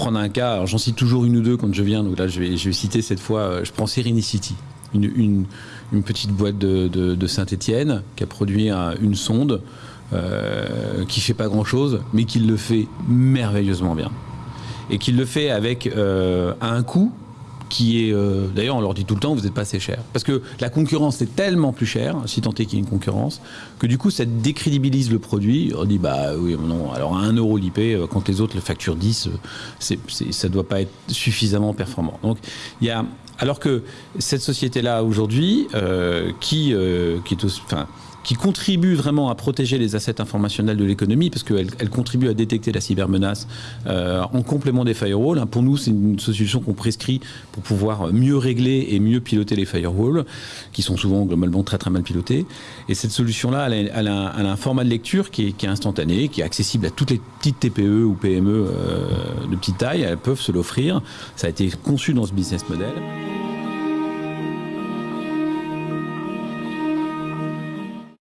prendre un cas, j'en cite toujours une ou deux quand je viens, donc là je vais, je vais citer cette fois, euh, je prends Serenicity, une, une, une petite boîte de, de, Saint-Étienne qui a produit un- une sonde euh, qui fait pas grand-chose, mais qui le fait merveilleusement bien. Et qui le fait avec euh, à un coût qui est, euh, d'ailleurs, on leur dit tout le temps, vous n'êtes pas assez cher. Parce que la concurrence est tellement plus chère, si tant est qu'il y ait une concurrence, que du coup, ça décrédibilise le produit. On dit, bah oui, non, alors à 1 euro l'IP, euh, quand les autres le facturent 10, euh, ça ne doit pas être suffisamment performant. Donc, il y a. Alors que cette société-là, aujourd'hui, qui, qui contribue vraiment à protéger les assets informationnels de l'économie, parce qu'elle elle contribue à détecter la cybermenace en complément des firewalls. Hein, Pour nous, c'est une solution qu'on prescrit pour pouvoir mieux régler et mieux piloter les firewalls, qui sont souvent globalement très très mal pilotés. Et cette solution-là, elle, a- un- format de lecture qui est, qui est instantané, qui est accessible à toutes les petites TPE ou PME euh, de petite taille. Elles peuvent se l'offrir. Ça a été conçu dans ce business model.